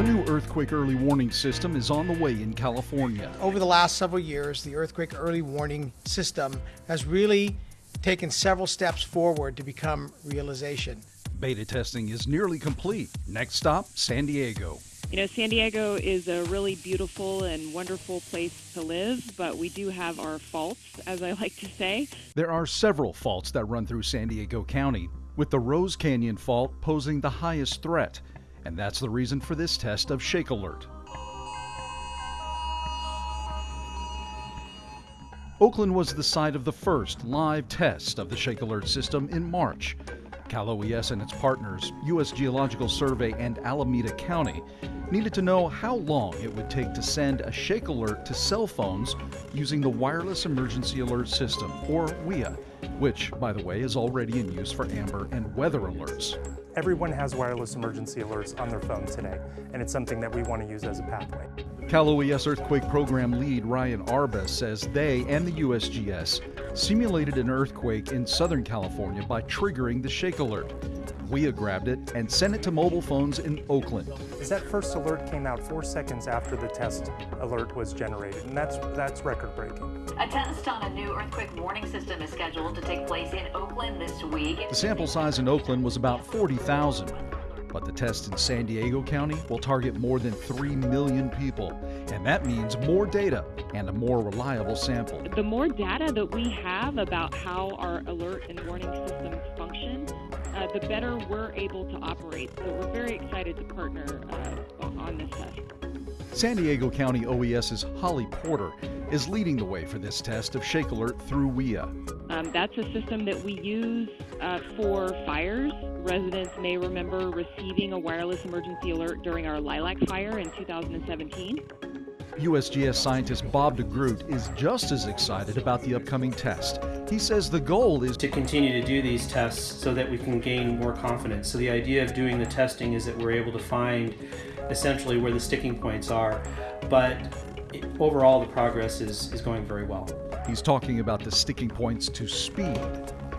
A new earthquake early warning system is on the way in California. Over the last several years, the earthquake early warning system has really taken several steps forward to become realization. Beta testing is nearly complete. Next stop, San Diego. You know, San Diego is a really beautiful and wonderful place to live, but we do have our faults, as I like to say. There are several faults that run through San Diego County, with the Rose Canyon fault posing the highest threat. And that's the reason for this test of Shake Alert. Oakland was the site of the first live test of the Shake Alert system in March. Cal OES and its partners, U.S. Geological Survey and Alameda County, needed to know how long it would take to send a shake alert to cell phones using the Wireless Emergency Alert System, or WEA, which, by the way, is already in use for amber and weather alerts. Everyone has wireless emergency alerts on their phone today, and it's something that we want to use as a pathway. Cal OES Earthquake Program lead Ryan Arba says they and the USGS simulated an earthquake in Southern California by triggering the shake alert. WEA grabbed it and sent it to mobile phones in Oakland. That first alert came out four seconds after the test alert was generated, and that's, that's record breaking. A test on a new earthquake warning system is scheduled to take place in Oakland this week. The sample size in Oakland was about 40,000. But the test in San Diego County will target more than 3 million people. And that means more data and a more reliable sample. The more data that we have about how our alert and warning systems function, uh, the better we're able to operate. So we're very excited to partner uh, on this test. San Diego County OES's Holly Porter is leading the way for this test of Shake Alert through WEA. Um, that's a system that we use uh, for fires. Residents may remember receiving a wireless emergency alert during our Lilac fire in 2017. USGS scientist Bob DeGroot is just as excited about the upcoming test. He says the goal is to continue to do these tests so that we can gain more confidence. So the idea of doing the testing is that we're able to find essentially where the sticking points are, but overall the progress is, is going very well. He's talking about the sticking points to speed.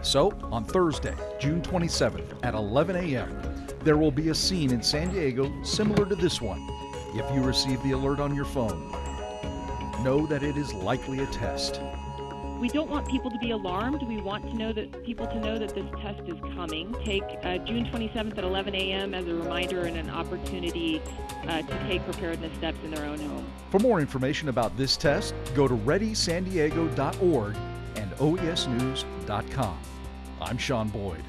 So, on Thursday, June 27th at 11 a.m., there will be a scene in San Diego similar to this one if you receive the alert on your phone. Know that it is likely a test. We don't want people to be alarmed. We want to know that people to know that this test is coming. Take uh, June 27th at 11 a.m. as a reminder and an opportunity uh, to take preparedness steps in their own home. For more information about this test, go to readysandiego.org and oesnews.com. I'm Sean Boyd.